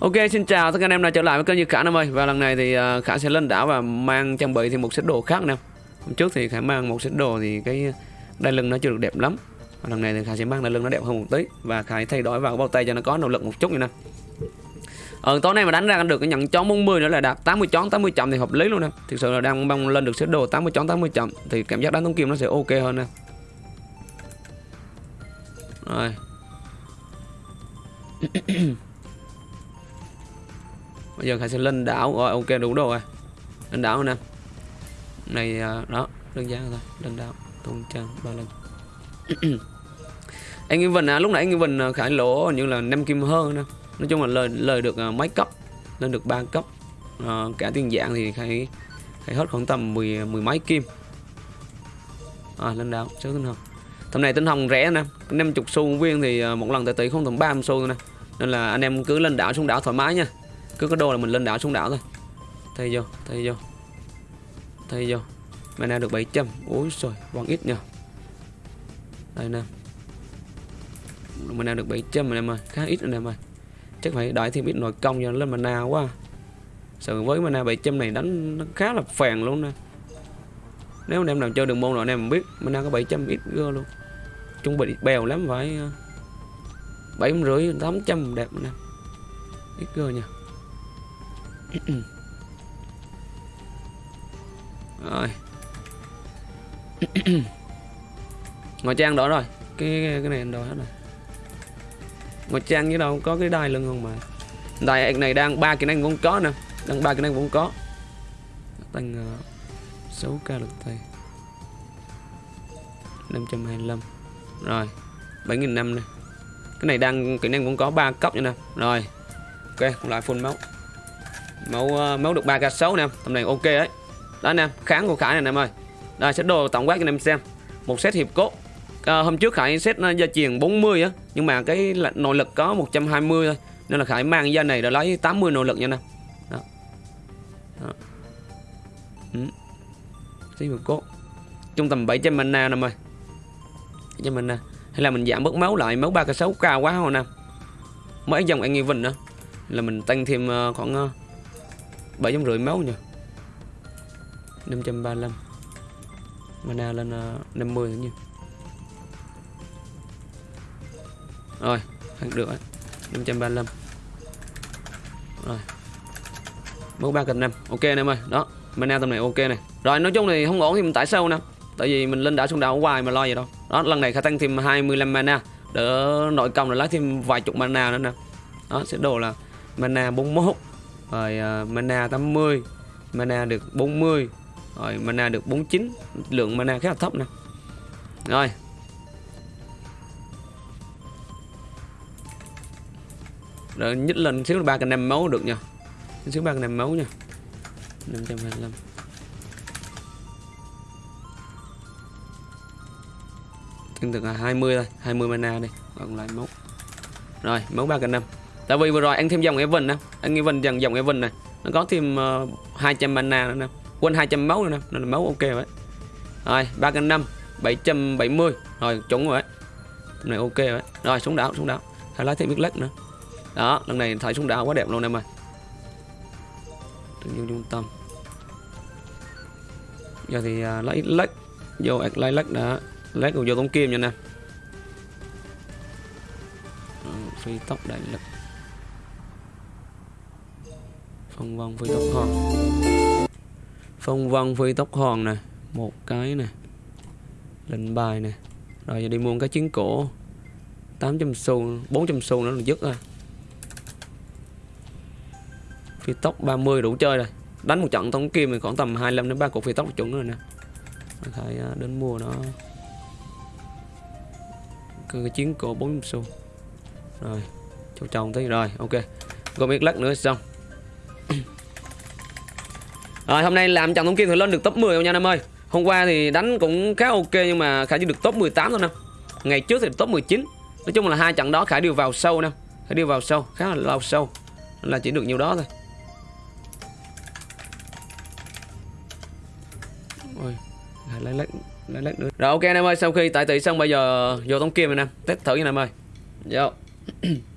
Ok, xin chào tất cả anh em đã trở lại với kênh như Khả Nam ơi. Và lần này thì à, Khả sẽ lên đảo và mang trang bị thêm một set đồ khác nè. Hôm trước thì Khả mang một set đồ thì cái đai lưng nó chưa được đẹp lắm. Và Lần này thì Khả sẽ mang đai lưng nó đẹp hơn một tí. Và Khả thay đổi vào cái bao tay cho nó có nỗ lực một chút như nè. Ờ tối nay mà đánh ra được cái nhận chón 40 nữa là đạt 80 chón 80 chậm thì hợp lý luôn nè. Thực sự là đang mong lên được set đồ 80 chón 80 chậm Thì cảm giác đánh tống kim nó sẽ ok hơn nè. Rồi. bây giờ Khải sẽ lên đảo. Rồi ok đủ rồi. Lên đảo nè. Này à, đó đơn giản thôi. Lên đảo tôn trang ba lần anh Nguyên Vinh à, lúc nãy anh Nguyên Vinh à, Khải lỗ như là năm kim hơn nè nói chung là lời lời được à, mấy cấp lên được ba cấp. À, cả tiền dạng thì Khải Khải hết khoảng tầm mười mười mấy kim. À, lên đảo số tinh hồng tầm này tinh hồng rẻ nè. 50 xu viên thì một lần tại tỷ không tầm ba xu nè. Nên là anh em cứ lên đảo xuống đảo thoải mái nha cứ có đồ là mình lên đảo xuống đảo thôi. Thay vô thay vô thay vô mana được 700 ôi rồi còn ít nhờ. Đây nè. Mana được 700 anh em ơi. Khá ít anh em ơi. Chắc phải đợi thêm ít nội công cho nó lên mana quá. Sợ với mana 700 này đánh nó khá là phèn luôn nè. Nếu anh em nào chơi đường môn rồi anh em biết mana có 700 ít gơ luôn. Trung bị bèo lắm phải ờ, bảy rưỡi, tám trăm đẹp nè. Ít gơ nha rồi. Ngoài trang đó rồi. Cái cái này đồ hết rồi. Ngoài trang với đâu có cái đai lưng không mà. Đài này đang ba kỹ năng vốn có nè đang ba kỹ năng vốn có. Tăng uh, 6 k lực thầy. 525 rồi 7.000 năm nè. Cái này đang kỹ năng cũng có 3 cấp nữa nè. Rồi ok lại full máu máu uh, máu được 3 k 6 nè tầm này ok đấy. Đó nè kháng của khải này em ơi. Đây sẽ đồ tổng quát cho anh em xem. Một set hiệp cốt. À, hôm trước khải set ờ, gia truyền 40 á nhưng mà cái nội lực có 120 thôi nên là khải mang ra này đã lấy 80 nội lực nha nè đó. đó. Ừ. set hiệp cốt. Trung tầm 700 mana nè em ơi. mình nè hay là mình giảm bớt máu lại máu 3 k 6 cao quá không nè mấy dòng anh nghi Vinh nữa. Là mình tăng thêm khoảng bảy trăm rưỡi máu nha. 535 mana lên uh, 50 nữa nha. Rồi được rồi. 535 rồi. Máu ba cạnh năm ok anh em ơi. Đó mana tầm này ok này rồi nói chung thì không ổn thì mình tải sâu nè. Tại vì mình lên đảo xuống đảo hoài mà lo gì đâu. Đó lần này khả tăng thêm 25 mana. Đỡ nội công là lấy thêm vài chục mana nữa nè. Đó sẽ đồ là mana 41 rồi uh, mana 80 mana được 40 rồi mana được 49 lượng mana khá là thấp nè. Rồi. Rồi nhích lên xíu ba cái năm máu được nha. Xíu ba cái năm máu nha. 525 tương tự là 20 thôi 20 mana đi còn lại máu. Rồi máu ba cái năm tại vì vừa rồi ăn thêm dòng Evan nè. Ăn Evan dần dòng Evan này. Nó có thêm ờ, uh, 200 mana nữa nè. Quên 200 máu nữa nè. Nên là máu ok vậy rồi ba cân năm 770 rồi chuẩn rồi đấy. Này ok vậy rồi xuống đảo xuống đảo. Hay lấy thêm biết lắc nữa. Đó lần này thấy xuống đảo quá đẹp luôn em ơi. Nhiên trung tâm. Giờ thì uh, lấy lắc. Vô lấy lắc đã rồi vô tống kim nha nè. Phi tốc đại lực phong vân phi tốc hòn. Phong vân phi tốc hòn nè, một cái nè, lệnh bài nè. Rồi giờ đi mua cái chiến cổ. 800 xu 400 xu nữa là dứt rồi. Phi tốc 30 đủ chơi rồi. Đánh một trận tống kim thì khoảng tầm 25 đến 3 cục phi tốc chuẩn rồi nè. Phải à, đến mua nó cái chiến cổ 400 xu. Rồi, cho chồng tí. Rồi, ok. Gom ít lắc nữa xong rồi hôm nay làm chồng thông kim thì lên được top 10 không nha em ơi? Hôm qua thì đánh cũng khá ok nhưng mà khải chỉ được top 18 thôi nè ngày trước thì top 19 nói chung là hai trận đó khải đều vào sâu nè khải đều vào sâu khá là lâu sâu. Nên là chỉ được nhiều đó thôi. Ôi, lấy lấy lấy lấy nữa. Rồi ok anh em ơi sau khi tại tỷ xong bây giờ vô tống kim rồi nè test thử nha em ơi. Vô.